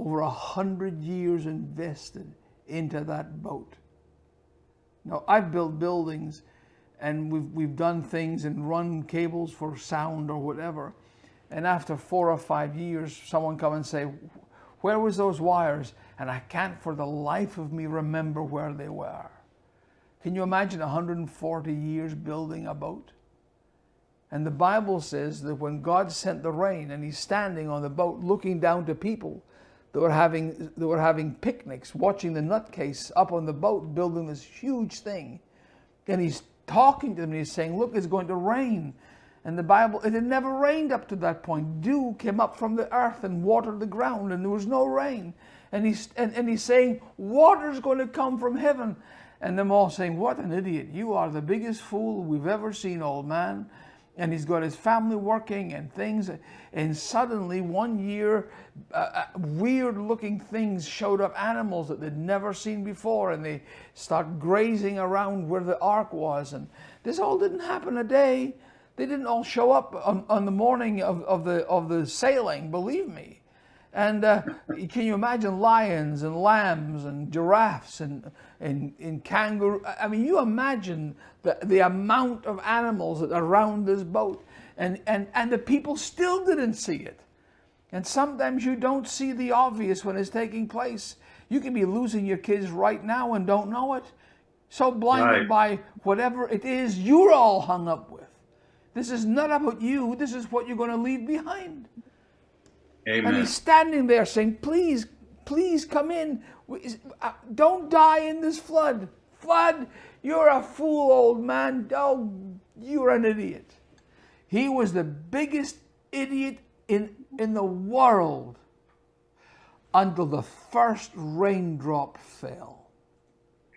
over a hundred years invested into that boat. Now, I've built buildings and we've, we've done things and run cables for sound or whatever. And after four or five years, someone come and say, where was those wires? And I can't for the life of me remember where they were. Can you imagine 140 years building a boat? And the Bible says that when God sent the rain and he's standing on the boat looking down to people that were having, that were having picnics, watching the nutcase up on the boat building this huge thing. And he's talking to them and he's saying, look, it's going to rain. And the Bible, it had never rained up to that point. Dew came up from the earth and watered the ground and there was no rain. And he's, and, and he's saying, water's going to come from heaven. And them all saying, what an idiot. You are the biggest fool we've ever seen, old man and he's got his family working and things. And suddenly, one year, uh, uh, weird looking things showed up, animals that they'd never seen before, and they start grazing around where the ark was. And this all didn't happen a day. They didn't all show up on, on the morning of, of, the, of the sailing, believe me. And uh, can you imagine lions and lambs and giraffes and, and, and kangaroo? I mean, you imagine the, the amount of animals that are around this boat. And, and, and the people still didn't see it. And sometimes you don't see the obvious when it's taking place. You can be losing your kids right now and don't know it. So blinded right. by whatever it is you're all hung up with. This is not about you. This is what you're going to leave behind. Amen. And he's standing there saying, please, please come in. Uh, don't die in this flood. Flood, you're a fool, old man. Oh, you're an idiot. He was the biggest idiot in, in the world until the first raindrop fell.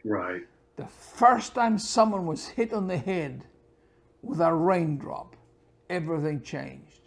Right. The first time someone was hit on the head with a raindrop, everything changed.